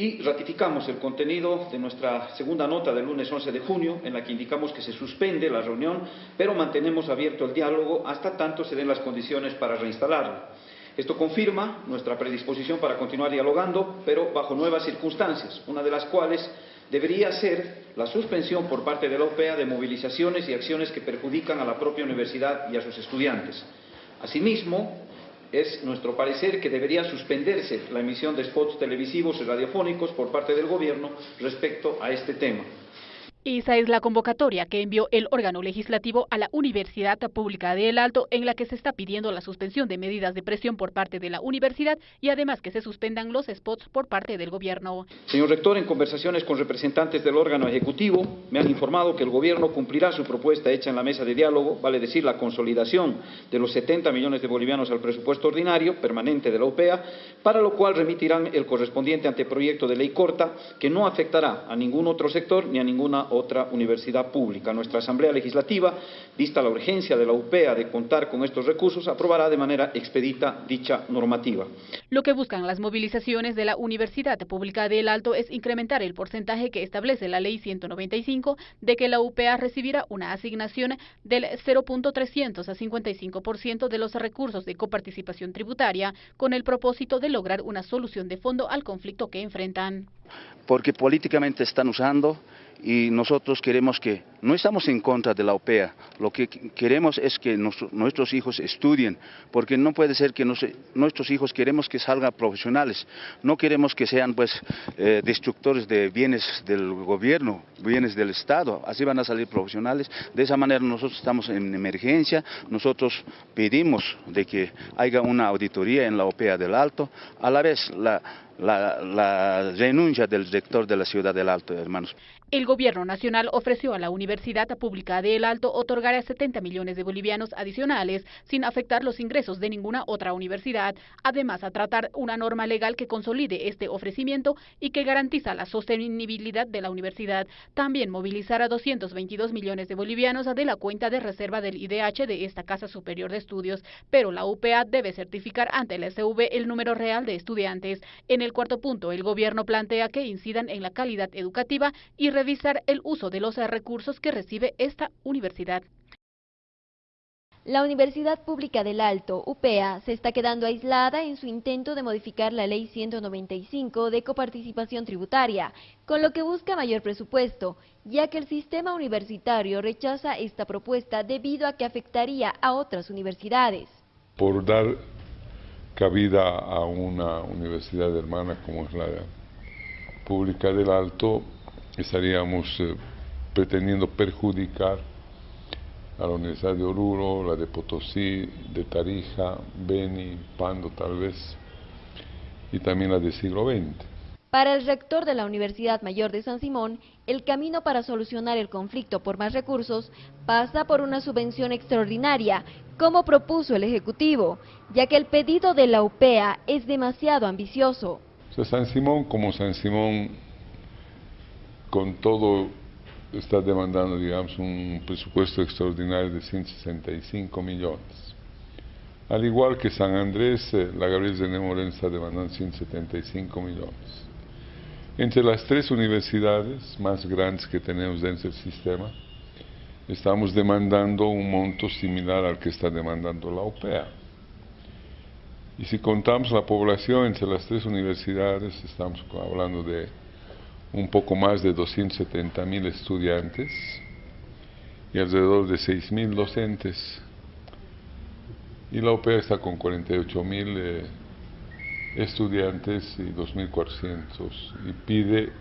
y ratificamos el contenido de nuestra segunda nota del lunes 11 de junio, en la que indicamos que se suspende la reunión, pero mantenemos abierto el diálogo hasta tanto se den las condiciones para reinstalarlo. Esto confirma nuestra predisposición para continuar dialogando, pero bajo nuevas circunstancias, una de las cuales debería ser la suspensión por parte de la OPEA de movilizaciones y acciones que perjudican a la propia universidad y a sus estudiantes. Asimismo, es nuestro parecer que debería suspenderse la emisión de spots televisivos y radiofónicos por parte del Gobierno respecto a este tema. Esa es la convocatoria que envió el órgano legislativo a la Universidad Pública de El Alto en la que se está pidiendo la suspensión de medidas de presión por parte de la universidad y además que se suspendan los spots por parte del gobierno. Señor rector, en conversaciones con representantes del órgano ejecutivo me han informado que el gobierno cumplirá su propuesta hecha en la mesa de diálogo, vale decir la consolidación de los 70 millones de bolivianos al presupuesto ordinario permanente de la OPEA, para lo cual remitirán el correspondiente anteproyecto de ley corta que no afectará a ningún otro sector ni a ninguna otra universidad pública. Nuestra Asamblea Legislativa, vista la urgencia de la UPEA de contar con estos recursos, aprobará de manera expedita dicha normativa. Lo que buscan las movilizaciones de la Universidad Pública del Alto es incrementar el porcentaje que establece la Ley 195 de que la UPEA recibirá una asignación del 0.300 a 55% de los recursos de coparticipación tributaria con el propósito de lograr una solución de fondo al conflicto que enfrentan. Porque políticamente están usando y nosotros queremos que, no estamos en contra de la OPEA, lo que queremos es que nuestros hijos estudien, porque no puede ser que nuestros hijos queremos que salgan profesionales, no queremos que sean pues eh, destructores de bienes del gobierno, bienes del Estado, así van a salir profesionales, de esa manera nosotros estamos en emergencia, nosotros pedimos de que haya una auditoría en la OPEA del Alto, a la vez la la, renuncia del rector de la ciudad del Alto, hermanos. El gobierno nacional ofreció a la Universidad Pública de El Alto otorgar 70 millones de bolivianos adicionales sin afectar los ingresos de ninguna otra universidad, además a tratar una norma legal que consolide este ofrecimiento y que garantiza la sostenibilidad de la universidad. También movilizar a 222 millones de bolivianos de la cuenta de reserva del IDH de esta Casa Superior de Estudios, pero la UPA debe certificar ante la SV el número real de estudiantes. En el cuarto punto, el gobierno plantea que incidan en la calidad educativa y revisar el uso de los recursos que recibe esta universidad. La Universidad Pública del Alto, UPEA, se está quedando aislada en su intento de modificar la Ley 195 de coparticipación tributaria, con lo que busca mayor presupuesto, ya que el sistema universitario rechaza esta propuesta debido a que afectaría a otras universidades. Por dar cabida a una universidad hermana como es la Pública del Alto, estaríamos eh, pretendiendo perjudicar a la Universidad de Oruro, la de Potosí, de Tarija, Beni, Pando tal vez, y también la del siglo XX. Para el rector de la Universidad Mayor de San Simón, el camino para solucionar el conflicto por más recursos pasa por una subvención extraordinaria, como propuso el Ejecutivo, ya que el pedido de la UPEA es demasiado ambicioso. San Simón, como San Simón, con todo está demandando, digamos, un presupuesto extraordinario de 165 millones. Al igual que San Andrés, eh, la Gabriel de Moreno está demandando 175 millones. Entre las tres universidades más grandes que tenemos dentro del sistema, estamos demandando un monto similar al que está demandando la OPEA. Y si contamos la población entre las tres universidades, estamos hablando de un poco más de 270 mil estudiantes y alrededor de 6 mil docentes. Y la OPEA está con 48 mil eh, estudiantes y 2.400 y pide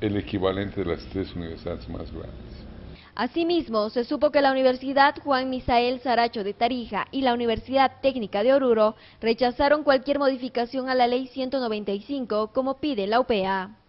el equivalente de las tres universidades más grandes. Asimismo, se supo que la Universidad Juan Misael Saracho de Tarija y la Universidad Técnica de Oruro rechazaron cualquier modificación a la Ley 195 como pide la UPA.